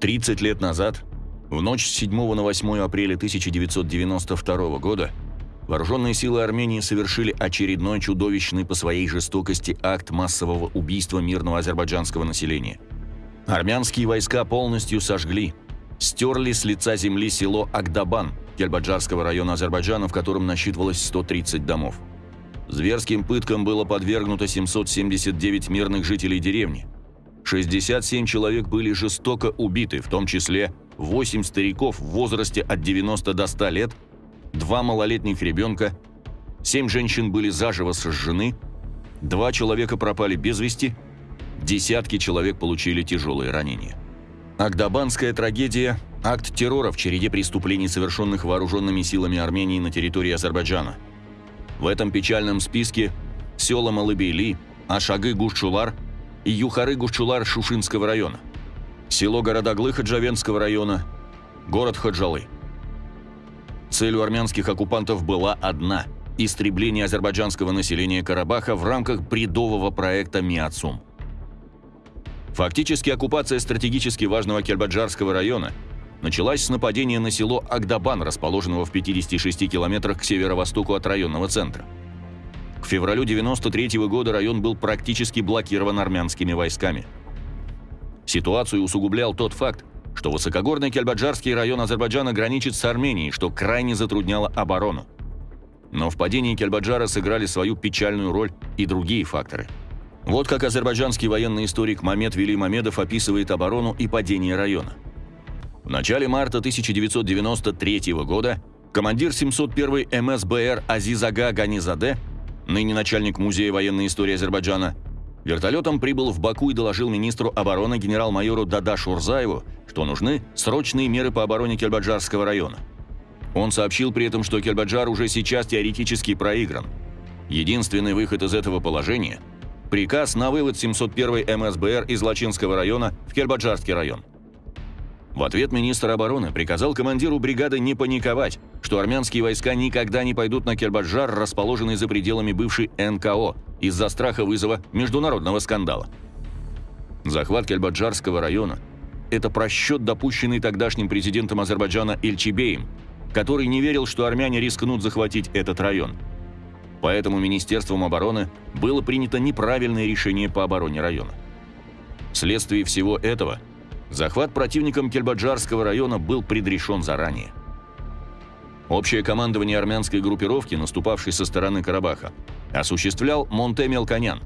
30 лет назад, в ночь с 7 на 8 апреля 1992 года, вооруженные силы Армении совершили очередной чудовищный по своей жестокости акт массового убийства мирного азербайджанского населения. Армянские войска полностью сожгли, стерли с лица земли село Агдабан Кельбаджарского района Азербайджана, в котором насчитывалось 130 домов. Зверским пыткам было подвергнуто 779 мирных жителей деревни. 67 человек были жестоко убиты, в том числе 8 стариков в возрасте от 90 до 100 лет, 2 малолетних ребенка, 7 женщин были заживо сожжены, 2 человека пропали без вести, десятки человек получили тяжелые ранения. Агдабанская трагедия – акт террора в череде преступлений, совершенных вооруженными силами Армении на территории Азербайджана – в этом печальном списке села Малыбейли, Ашагы Гушчулар и Юхары Гушчулар Шушинского района, село Городоглы Хаджавенского района, город Хаджалы. Целью армянских оккупантов была одна – истребление азербайджанского населения Карабаха в рамках бредового проекта «Миацум». Фактически оккупация стратегически важного Кельбаджарского района – началась с нападения на село Агдабан, расположенного в 56 километрах к северо-востоку от районного центра. К февралю 93 -го года район был практически блокирован армянскими войсками. Ситуацию усугублял тот факт, что высокогорный Кельбаджарский район Азербайджана граничит с Арменией, что крайне затрудняло оборону. Но в падении Кельбаджара сыграли свою печальную роль и другие факторы. Вот как азербайджанский военный историк Мамед Вели Мамедов описывает оборону и падение района – в начале марта 1993 года командир 701 МСБР Азизага Ганизаде, ныне начальник Музея военной истории Азербайджана, вертолетом прибыл в Баку и доложил министру обороны генерал-майору Дада Шурзаеву, что нужны срочные меры по обороне Кельбаджарского района. Он сообщил при этом, что Кельбаджар уже сейчас теоретически проигран. Единственный выход из этого положения – приказ на вывод 701 МСБР из Лачинского района в Кельбаджарский район. В ответ министр обороны приказал командиру бригады не паниковать, что армянские войска никогда не пойдут на Кербаджар, расположенный за пределами бывшей НКО, из-за страха вызова международного скандала. Захват Кельбаджарского района – это просчет, допущенный тогдашним президентом Азербайджана Эльчибеем, который не верил, что армяне рискнут захватить этот район. Поэтому Министерством обороны было принято неправильное решение по обороне района. Вследствие всего этого – Захват противником Кельбаджарского района был предрешен заранее. Общее командование армянской группировки, наступавшей со стороны Карабаха, осуществлял Монте Мелконян.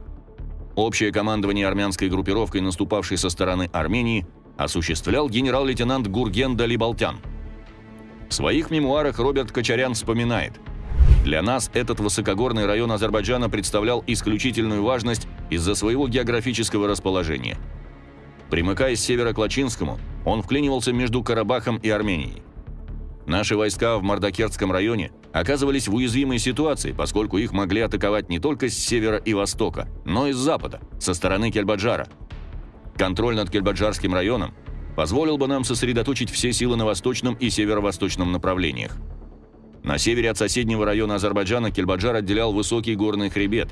Общее командование армянской группировкой, наступавшей со стороны Армении, осуществлял генерал-лейтенант Гурген Далибалтян. В своих мемуарах Роберт Кочарян вспоминает, «Для нас этот высокогорный район Азербайджана представлял исключительную важность из-за своего географического расположения – Примыкая с севера к Лачинскому, он вклинивался между Карабахом и Арменией. Наши войска в Мардакерском районе оказывались в уязвимой ситуации, поскольку их могли атаковать не только с севера и востока, но и с запада, со стороны Кельбаджара. Контроль над Кельбаджарским районом позволил бы нам сосредоточить все силы на восточном и северо-восточном направлениях. На севере от соседнего района Азербайджана Кельбаджар отделял высокий горный хребет.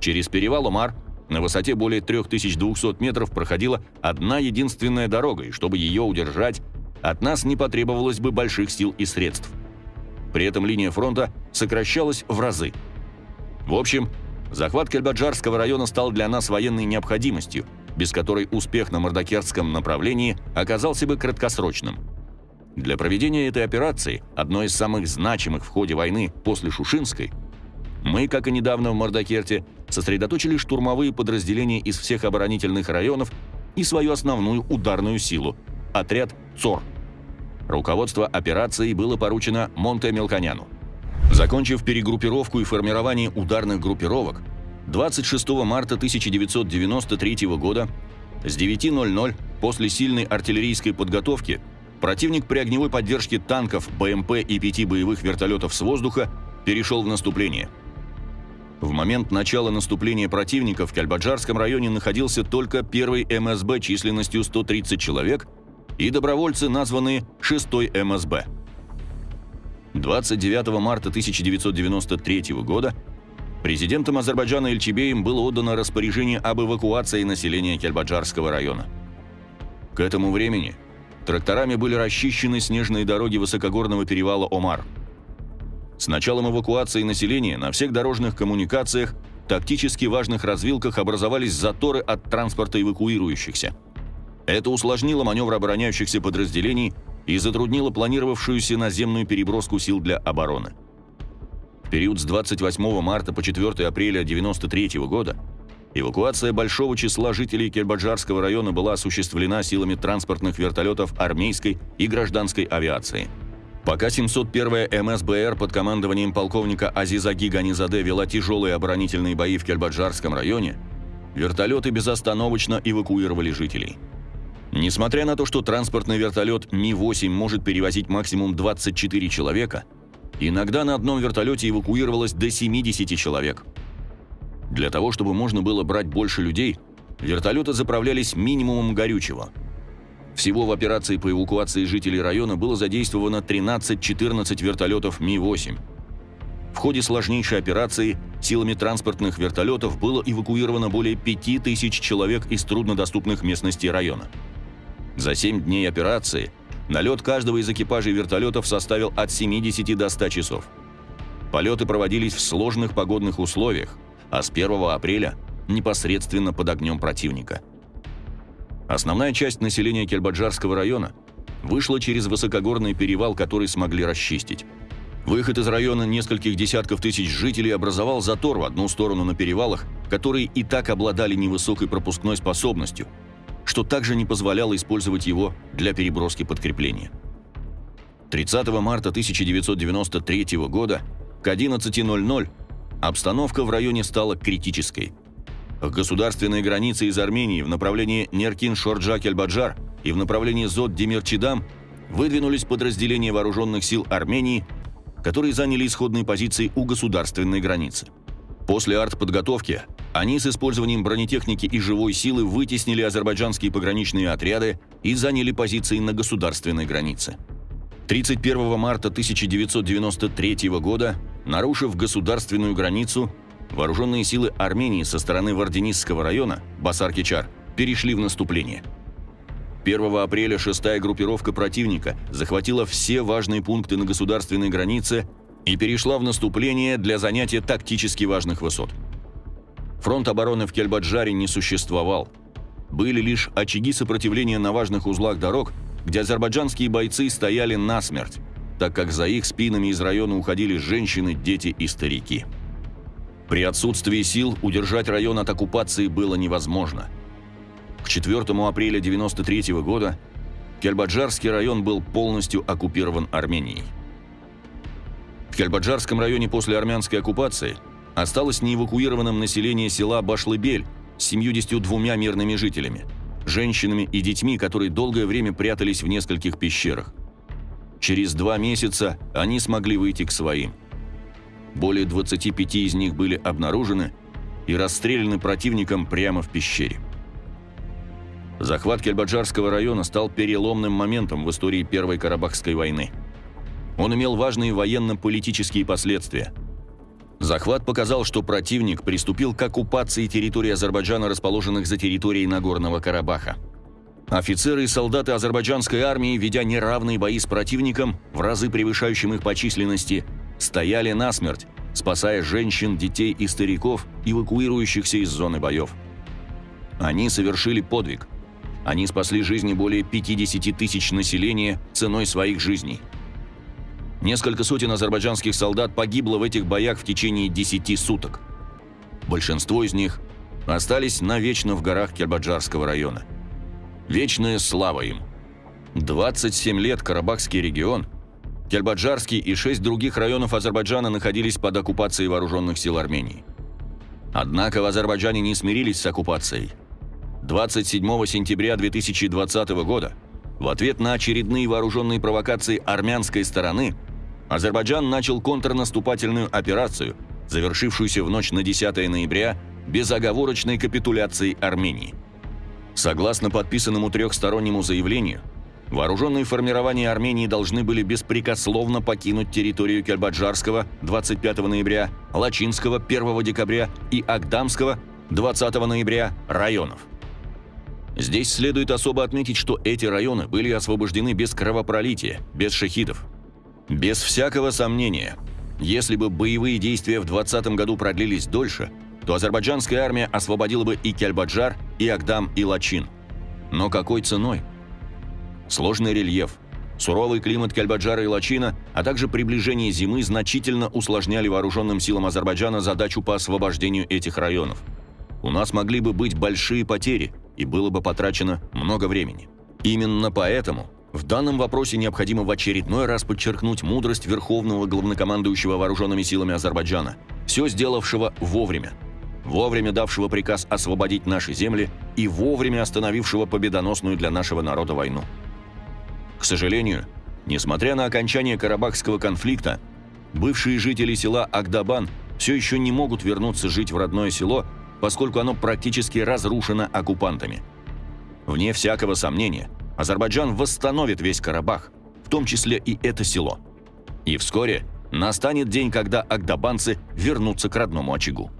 Через перевал Умар на высоте более 3200 метров проходила одна единственная дорога, и чтобы ее удержать, от нас не потребовалось бы больших сил и средств. При этом линия фронта сокращалась в разы. В общем, захват Кельбаджарского района стал для нас военной необходимостью, без которой успех на Мордокерском направлении оказался бы краткосрочным. Для проведения этой операции, одной из самых значимых в ходе войны после Шушинской, мы, как и недавно в Мордокерте, сосредоточили штурмовые подразделения из всех оборонительных районов и свою основную ударную силу – отряд ЦОР. Руководство операцией было поручено Монте Мелконяну. Закончив перегруппировку и формирование ударных группировок, 26 марта 1993 года с 9.00 после сильной артиллерийской подготовки противник при огневой поддержке танков, БМП и пяти боевых вертолетов с воздуха перешел в наступление – в момент начала наступления противника в Кальбаджарском районе находился только первый МСБ численностью 130 человек и добровольцы, названные 6-й МСБ. 29 марта 1993 года президентом Азербайджана Эльчебеем было отдано распоряжение об эвакуации населения Кельбаджарского района. К этому времени тракторами были расчищены снежные дороги высокогорного перевала Омар. С началом эвакуации населения на всех дорожных коммуникациях, тактически важных развилках образовались заторы от транспорта эвакуирующихся. Это усложнило маневр обороняющихся подразделений и затруднило планировавшуюся наземную переброску сил для обороны. В период с 28 марта по 4 апреля 1993 года Эвакуация большого числа жителей Кельбаджарского района была осуществлена силами транспортных вертолетов армейской и гражданской авиации. Пока 701-я МСБР под командованием полковника Азизаги Ганизаде вела тяжелые оборонительные бои в Кельбаджарском районе, вертолеты безостановочно эвакуировали жителей. Несмотря на то, что транспортный вертолет Ми-8 может перевозить максимум 24 человека, иногда на одном вертолете эвакуировалось до 70 человек – для того, чтобы можно было брать больше людей, вертолеты заправлялись минимумом горючего. Всего в операции по эвакуации жителей района было задействовано 13-14 вертолетов Ми-8. В ходе сложнейшей операции силами транспортных вертолетов было эвакуировано более 5000 человек из труднодоступных местностей района. За 7 дней операции налет каждого из экипажей вертолетов составил от 70 до 100 часов. Полеты проводились в сложных погодных условиях – а с 1 апреля непосредственно под огнем противника. Основная часть населения Кельбаджарского района вышла через высокогорный перевал, который смогли расчистить. Выход из района нескольких десятков тысяч жителей образовал затор в одну сторону на перевалах, которые и так обладали невысокой пропускной способностью, что также не позволяло использовать его для переброски подкрепления. 30 марта 1993 года к 11.00 Обстановка в районе стала критической. К государственной границе из Армении в направлении Неркин-Шорджак-Эльбаджар и в направлении Зод-Демирчидам выдвинулись подразделения вооруженных сил Армении, которые заняли исходные позиции у государственной границы. После артподготовки они с использованием бронетехники и живой силы вытеснили азербайджанские пограничные отряды и заняли позиции на государственной границе. 31 марта 1993 года Нарушив государственную границу, вооруженные силы Армении со стороны Варденисского района, Басар-Кичар, перешли в наступление. 1 апреля 6-я группировка противника захватила все важные пункты на государственной границе и перешла в наступление для занятия тактически важных высот. Фронт обороны в Кельбаджаре не существовал. Были лишь очаги сопротивления на важных узлах дорог, где азербайджанские бойцы стояли насмерть, так как за их спинами из района уходили женщины, дети и старики. При отсутствии сил удержать район от оккупации было невозможно. К 4 апреля 1993 года Кельбаджарский район был полностью оккупирован Арменией. В Кельбаджарском районе после армянской оккупации осталось неэвакуированным население села Башлыбель с 72 мирными жителями, женщинами и детьми, которые долгое время прятались в нескольких пещерах. Через два месяца они смогли выйти к своим. Более 25 из них были обнаружены и расстреляны противником прямо в пещере. Захват Кельбаджарского района стал переломным моментом в истории Первой Карабахской войны. Он имел важные военно-политические последствия. Захват показал, что противник приступил к оккупации территории Азербайджана, расположенных за территорией Нагорного Карабаха. Офицеры и солдаты азербайджанской армии, ведя неравные бои с противником, в разы превышающим их по численности, стояли насмерть, спасая женщин, детей и стариков, эвакуирующихся из зоны боев. Они совершили подвиг. Они спасли жизни более 50 тысяч населения ценой своих жизней. Несколько сотен азербайджанских солдат погибло в этих боях в течение 10 суток. Большинство из них остались навечно в горах Кербаджарского района – Вечная слава им. 27 лет Карабахский регион, Кельбаджарский и шесть других районов Азербайджана находились под оккупацией вооруженных сил Армении. Однако в Азербайджане не смирились с оккупацией. 27 сентября 2020 года, в ответ на очередные вооруженные провокации армянской стороны, Азербайджан начал контрнаступательную операцию, завершившуюся в ночь на 10 ноября безоговорочной капитуляцией Армении – Согласно подписанному трехстороннему заявлению, вооруженные формирования Армении должны были беспрекословно покинуть территорию Кельбаджарского 25 ноября, Лачинского 1 декабря и Агдамского 20 ноября районов. Здесь следует особо отметить, что эти районы были освобождены без кровопролития, без шахидов. Без всякого сомнения, если бы боевые действия в 20 году продлились дольше, то азербайджанская армия освободила бы и Кельбаджар, и Агдам, и Лачин. Но какой ценой? Сложный рельеф, суровый климат Кельбаджара и Лачина, а также приближение зимы значительно усложняли вооруженным силам Азербайджана задачу по освобождению этих районов. У нас могли бы быть большие потери, и было бы потрачено много времени. Именно поэтому в данном вопросе необходимо в очередной раз подчеркнуть мудрость Верховного Главнокомандующего Вооруженными силами Азербайджана, все сделавшего вовремя, вовремя давшего приказ освободить наши земли и вовремя остановившего победоносную для нашего народа войну. К сожалению, несмотря на окончание Карабахского конфликта, бывшие жители села Агдабан все еще не могут вернуться жить в родное село поскольку оно практически разрушено оккупантами. Вне всякого сомнения, Азербайджан восстановит весь Карабах, в том числе и это село. И вскоре настанет день, когда агдабанцы вернутся к родному очагу.